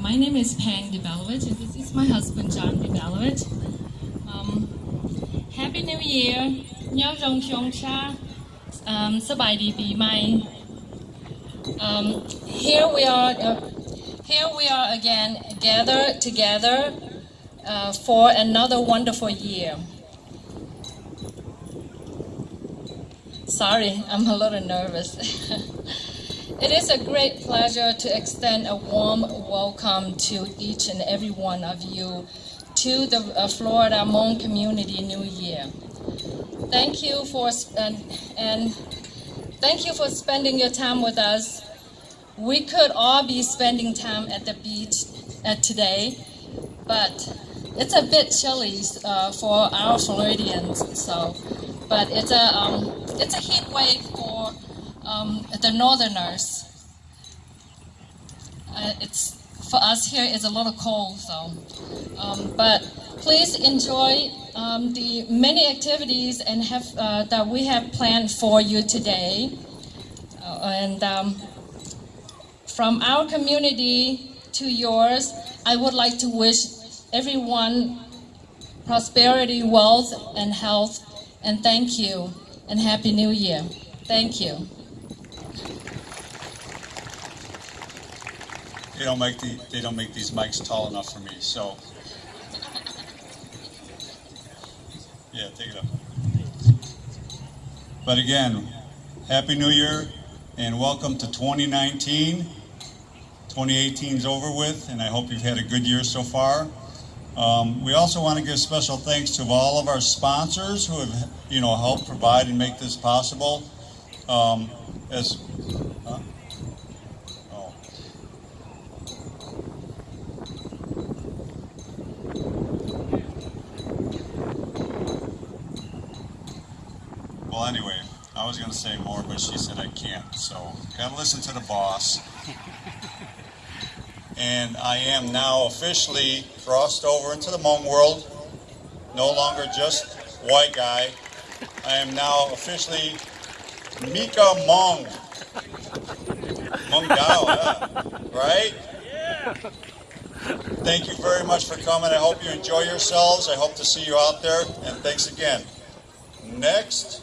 My name is Pang Debelovich, and this is my husband, John Debelovich. Um, Happy New Year! Nhớ rong xiong cha. Um, Sabai Bi Mai. Um, here we are. Uh, here we are again, gathered together uh, for another wonderful year. Sorry, I'm a little nervous. it is a great pleasure to extend a warm welcome to each and every one of you to the uh, Florida Hmong Community New Year. Thank you for and, and thank you for spending your time with us. We could all be spending time at the beach uh, today, but it's a bit chilly uh, for our Floridians. So, but it's a um, it's a heat wave um, the Northerners. Uh, it's for us here. It's a lot of cold, so. Um, but please enjoy um, the many activities and have uh, that we have planned for you today. Uh, and um, from our community to yours, I would like to wish everyone prosperity, wealth, and health, and thank you, and Happy New Year. Thank you. They don't make the they don't make these mics tall enough for me, so yeah, take it up. But again, Happy New Year and welcome to 2019. 2018 is over with, and I hope you've had a good year so far. Um, we also want to give special thanks to all of our sponsors who have, you know, helped provide and make this possible. Um, as Well, anyway, I was going to say more, but she said I can't. So, gotta listen to the boss. and I am now officially crossed over into the Hmong world. No longer just white guy. I am now officially Mika Hmong. Hmong Dao, yeah. right? Thank you very much for coming. I hope you enjoy yourselves. I hope to see you out there. And thanks again. Next.